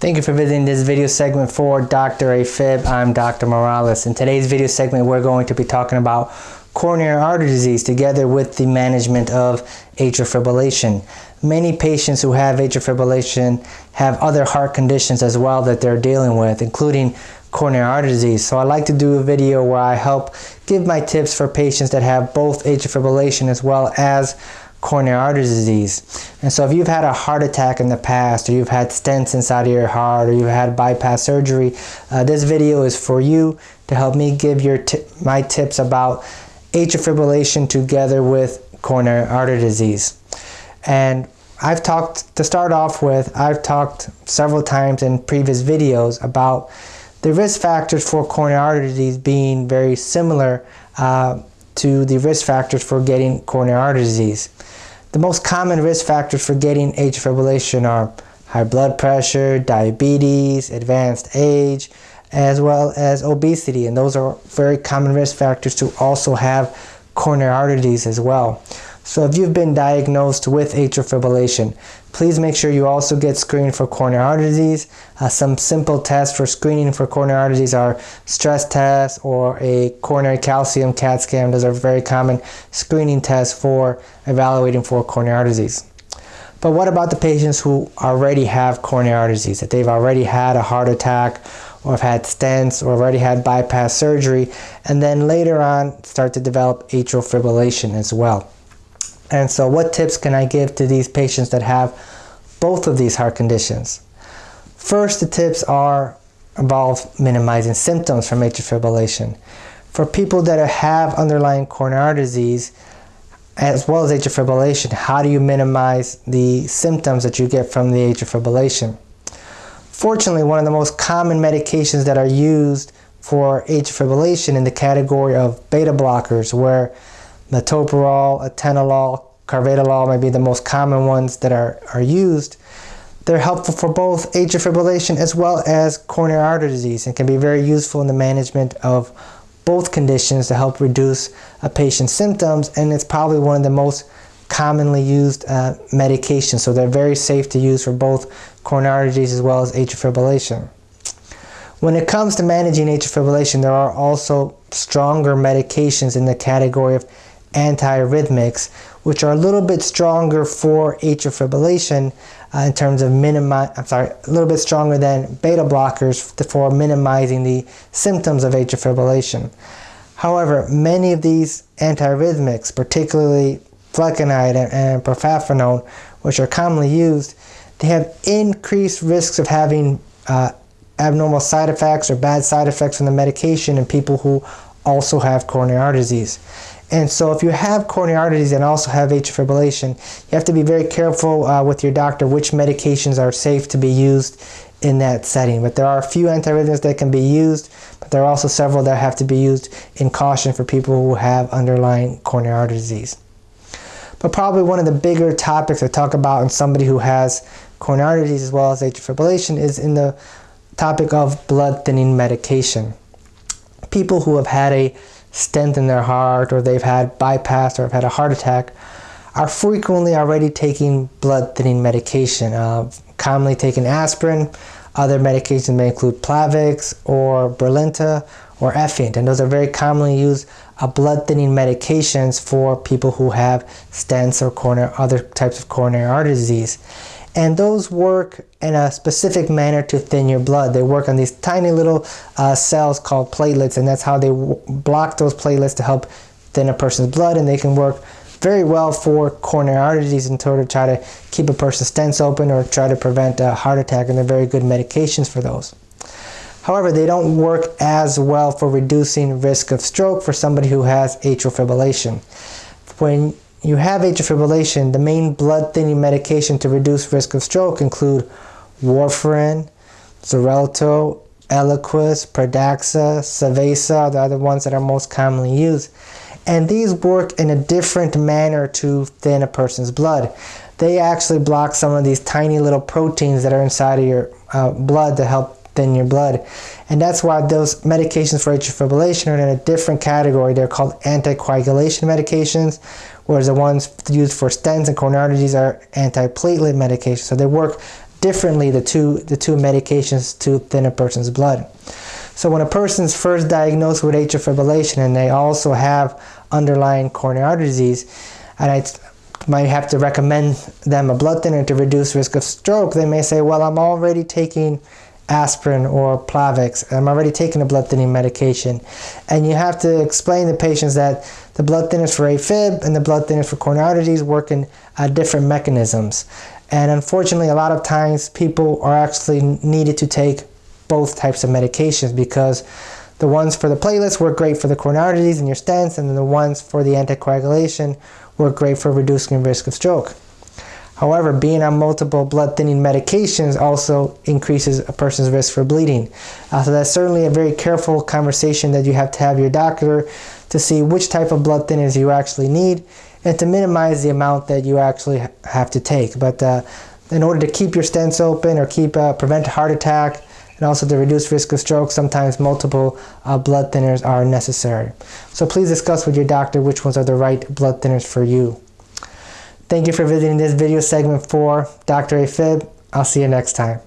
Thank you for visiting this video segment for Dr. AFib. I'm Dr. Morales. In today's video segment, we're going to be talking about coronary artery disease together with the management of atrial fibrillation. Many patients who have atrial fibrillation have other heart conditions as well that they're dealing with, including coronary artery disease. So I like to do a video where I help give my tips for patients that have both atrial fibrillation as well as coronary artery disease. And so if you've had a heart attack in the past, or you've had stents inside of your heart, or you've had bypass surgery, uh, this video is for you to help me give your my tips about atrial fibrillation together with coronary artery disease. And I've talked, to start off with, I've talked several times in previous videos about the risk factors for coronary artery disease being very similar uh, to the risk factors for getting coronary artery disease. The most common risk factors for getting atrial fibrillation are high blood pressure, diabetes, advanced age, as well as obesity. And those are very common risk factors to also have coronary artery disease as well. So if you've been diagnosed with atrial fibrillation, please make sure you also get screened for coronary artery disease. Uh, some simple tests for screening for coronary artery disease are stress tests or a coronary calcium CAT scan. Those are very common screening tests for evaluating for coronary artery disease. But what about the patients who already have coronary artery disease, that they've already had a heart attack or have had stents or already had bypass surgery, and then later on start to develop atrial fibrillation as well? And so what tips can I give to these patients that have both of these heart conditions? First, the tips are involve minimizing symptoms from atrial fibrillation. For people that have underlying coronary disease, as well as atrial fibrillation, how do you minimize the symptoms that you get from the atrial fibrillation? Fortunately, one of the most common medications that are used for atrial fibrillation in the category of beta blockers, where metoprolol, atenolol, carvedilol may be the most common ones that are, are used. They're helpful for both atrial fibrillation as well as coronary artery disease and can be very useful in the management of both conditions to help reduce a patient's symptoms and it's probably one of the most commonly used uh, medications so they're very safe to use for both coronary artery disease as well as atrial fibrillation. When it comes to managing atrial fibrillation there are also stronger medications in the category of antiarrhythmics, which are a little bit stronger for atrial fibrillation uh, in terms of minimize, I'm sorry, a little bit stronger than beta blockers for minimizing the symptoms of atrial fibrillation. However, many of these antiarrhythmics, particularly flecainide and, and propafenone, which are commonly used, they have increased risks of having uh, abnormal side effects or bad side effects from the medication in people who also have coronary artery disease. And so if you have coronary artery disease and also have atrial fibrillation, you have to be very careful uh, with your doctor which medications are safe to be used in that setting. But there are a few antiarrhythmics that can be used, but there are also several that have to be used in caution for people who have underlying coronary artery disease. But probably one of the bigger topics I talk about in somebody who has coronary artery disease as well as atrial fibrillation is in the topic of blood thinning medication. People who have had a stent in their heart or they've had bypass or have had a heart attack are frequently already taking blood thinning medication, uh, commonly taking aspirin. Other medications may include Plavix or Brilinta or Effient, and those are very commonly used uh, blood thinning medications for people who have stents or coronary, other types of coronary artery disease. And those work in a specific manner to thin your blood. They work on these tiny little uh, cells called platelets, and that's how they block those platelets to help thin a person's blood, and they can work very well for coronary artery disease in order to try to keep a person's stents open or try to prevent a heart attack, and they're very good medications for those. However, they don't work as well for reducing risk of stroke for somebody who has atrial fibrillation. When you have atrial fibrillation, the main blood thinning medication to reduce risk of stroke include warfarin, Xarelto, Eliquis, Pradaxa, Savaysa, the other ones that are most commonly used. And these work in a different manner to thin a person's blood. They actually block some of these tiny little proteins that are inside of your uh, blood to help thin your blood. And that's why those medications for atrial fibrillation are in a different category. They're called anticoagulation medications, whereas the ones used for stents and coronary disease are antiplatelet medications. So they work differently the two, the two medications to thin a person's blood. So when a person's first diagnosed with atrial fibrillation and they also have underlying coronary artery disease, and I might have to recommend them a blood thinner to reduce risk of stroke, they may say, well, I'm already taking aspirin or Plavix. I'm already taking a blood thinning medication. And you have to explain to patients that the blood thinners for AFib and the blood thinners for coronary artery disease work in uh, different mechanisms. And unfortunately, a lot of times people are actually needed to take both types of medications because the ones for the platelets work great for the coronary disease and your stents, and then the ones for the anticoagulation work great for reducing risk of stroke. However, being on multiple blood thinning medications also increases a person's risk for bleeding. Uh, so that's certainly a very careful conversation that you have to have your doctor to see which type of blood thinners you actually need and to minimize the amount that you actually have to take. But uh, in order to keep your stents open or keep uh, prevent a heart attack and also to reduce risk of stroke, sometimes multiple uh, blood thinners are necessary. So please discuss with your doctor which ones are the right blood thinners for you. Thank you for visiting this video segment for Dr. AFib. I'll see you next time.